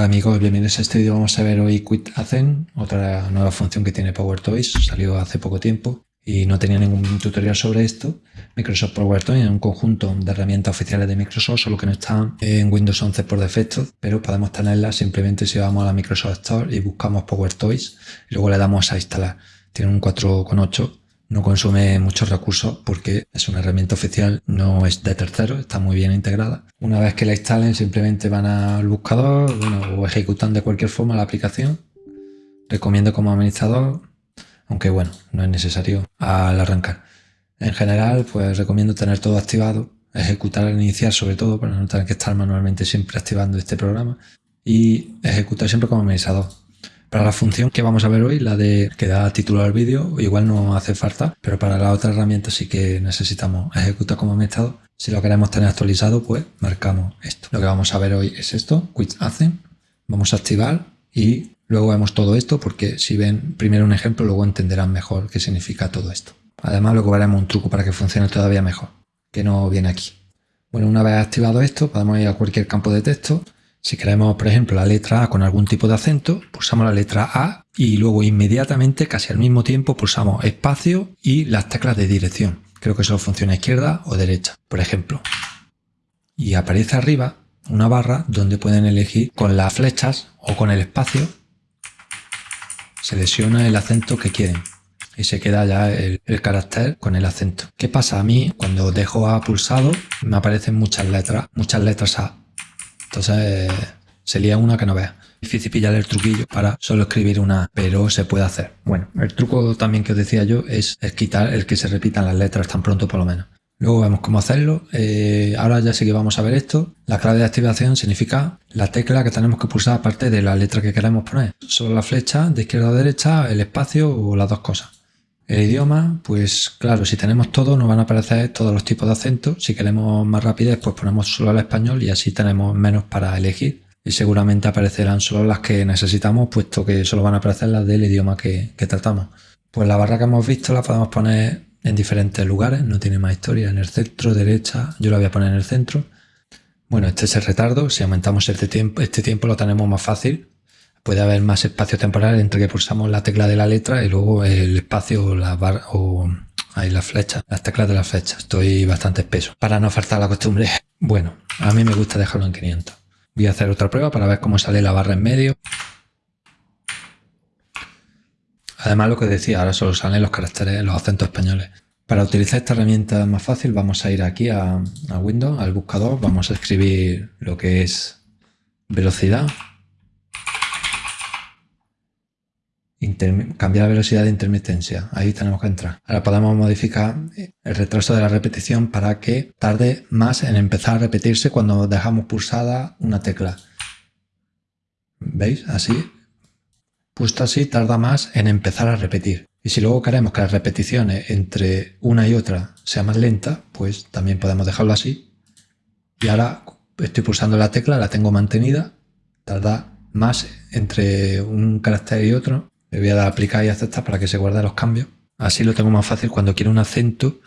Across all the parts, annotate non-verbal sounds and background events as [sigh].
Hola amigos, bienvenidos a este vídeo. Vamos a ver hoy Quit Azen, otra nueva función que tiene PowerToys. Salió hace poco tiempo y no tenía ningún tutorial sobre esto. Microsoft PowerToys es un conjunto de herramientas oficiales de Microsoft, solo que no están en Windows 11 por defecto, pero podemos tenerlas simplemente si vamos a la Microsoft Store y buscamos PowerToys y luego le damos a instalar. Tiene un 4.8 no consume muchos recursos porque es una herramienta oficial, no es de tercero, está muy bien integrada. Una vez que la instalen simplemente van al buscador o ejecutan de cualquier forma la aplicación. Recomiendo como administrador, aunque bueno, no es necesario al arrancar. En general, pues recomiendo tener todo activado, ejecutar al iniciar sobre todo para no tener que estar manualmente siempre activando este programa y ejecutar siempre como administrador. Para la función que vamos a ver hoy, la de que da título al vídeo, igual no hace falta, pero para la otra herramienta sí que necesitamos ejecutar como administrador. Si lo queremos tener actualizado, pues marcamos esto. Lo que vamos a ver hoy es esto, quit hacen. Vamos a activar y luego vemos todo esto porque si ven primero un ejemplo, luego entenderán mejor qué significa todo esto. Además, luego veremos un truco para que funcione todavía mejor, que no viene aquí. Bueno, una vez activado esto, podemos ir a cualquier campo de texto si queremos, por ejemplo, la letra A con algún tipo de acento, pulsamos la letra A y luego inmediatamente, casi al mismo tiempo, pulsamos espacio y las teclas de dirección. Creo que solo funciona izquierda o derecha, por ejemplo. Y aparece arriba una barra donde pueden elegir con las flechas o con el espacio, selecciona el acento que quieren y se queda ya el, el, carácter con el acento. ¿Qué pasa? A mí, cuando dejo A pulsado, me aparecen muchas letras, muchas letras A. Entonces se lía una que no vea. Difícil pillar el truquillo para solo escribir una, pero se puede hacer. Bueno, el truco también que os decía yo es, quitar el que se repitan las letras tan pronto por lo menos. Luego vemos cómo hacerlo. Eh, ahora ya sí que vamos a ver esto. La clave de activación significa la tecla que tenemos que pulsar aparte de la letra que queremos poner. Solo la flecha de izquierda a derecha, el espacio o las dos cosas. El idioma, pues claro, si tenemos todo nos van a aparecer todos los tipos de acentos. Si queremos más rapidez, pues ponemos solo el español y así tenemos menos para elegir. Y seguramente aparecerán solo las que necesitamos, puesto que solo van a aparecer las del idioma que, tratamos. Pues la barra que hemos visto la podemos poner en diferentes lugares, no tiene más historia, en el centro, derecha, yo la voy a poner en el centro. Bueno, este es el retardo, si aumentamos este tiempo, este tiempo lo tenemos más fácil, puede haber más espacio temporal entre que pulsamos la tecla de la letra y luego el espacio o la barra o ahí la flecha, las teclas de la flecha. Estoy bastante espeso para no faltar la costumbre. [laughs] Bueno, a mí me gusta dejarlo en 500. Voy a hacer otra prueba para ver cómo sale la barra en medio. Además, lo que decía, ahora solo salen los caracteres, los acentos españoles. Para utilizar esta herramienta más fácil, vamos a ir aquí a, a Windows, al buscador, vamos a escribir lo que es velocidad cambiar la velocidad de intermitencia. Ahí tenemos que entrar. Ahora podemos modificar el retraso de la repetición para que tarde más en empezar a repetirse cuando dejamos pulsada una tecla. ¿Veis? Así. Puesto así tarda más en empezar a repetir. Y si luego queremos que las repeticiones entre una y otra sean más lentas, pues también podemos dejarlo así. Y ahora estoy pulsando la tecla, la tengo mantenida, tarda más entre un carácter y otro le voy a dar a aplicar y aceptar para que se guarden los cambios. Así lo tengo más fácil cuando quiero un acento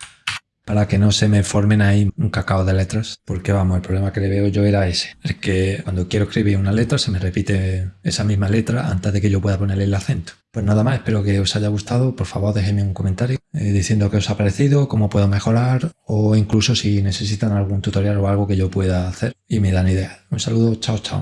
para que no se me formen ahí un cacao de letras. Porque vamos, el problema que le veo yo era ese. Es que cuando quiero escribir una letra se me repite esa misma letra antes de que yo pueda ponerle el acento. Pues nada más, espero que os haya gustado. Por favor, déjenme un comentario eh, diciendo qué os ha parecido, cómo puedo mejorar o incluso si necesitan algún tutorial o algo que yo pueda hacer y me dan ideas. Un saludo, chao, chao.